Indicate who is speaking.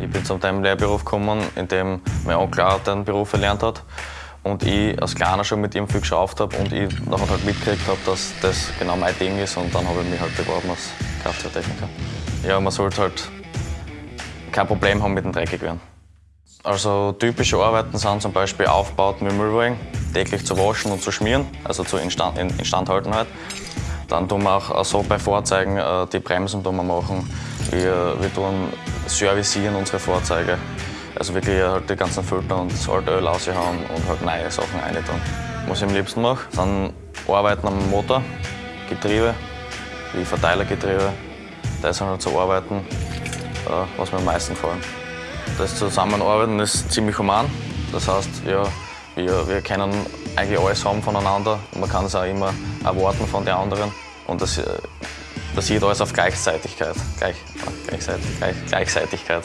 Speaker 1: Ich bin zum Teil Lehrberuf gekommen, in dem mein Onkel auch den Beruf erlernt hat und ich als Kleiner schon mit ihm viel geschraubt habe und ich nachher halt mitgekriegt habe, dass das genau mein Ding ist und dann habe ich mich halt beworben als Kfz-Techniker. Ja, man sollte halt kein Problem haben mit dem Dreckigwerden. Also typische Arbeiten sind zum Beispiel Aufbauten mit Müllwagen, täglich zu waschen und zu schmieren, also zur Instand, Instandhaltenheit. Dann tun wir auch so bei Fahrzeugen äh, die Bremsen machen. Wir, wir tun servicieren unsere Fahrzeuge. Also wirklich halt die ganzen Filter und das alte Öl raushauen und halt neue Sachen rein tun. Was ich am liebsten mache, sind Arbeiten am Motor, Getriebe, wie Verteilergetriebe. Das sind halt so Arbeiten, äh, was mir am meisten gefallen. Das Zusammenarbeiten ist ziemlich human. Das heißt, ja, wir, wir können eigentlich alles haben voneinander. Man kann es auch immer erwarten von den anderen. Und das basiert alles auf Gleichzeitigkeit. Gleich, Gleichzeitig, Gleich, Gleichzeitigkeit.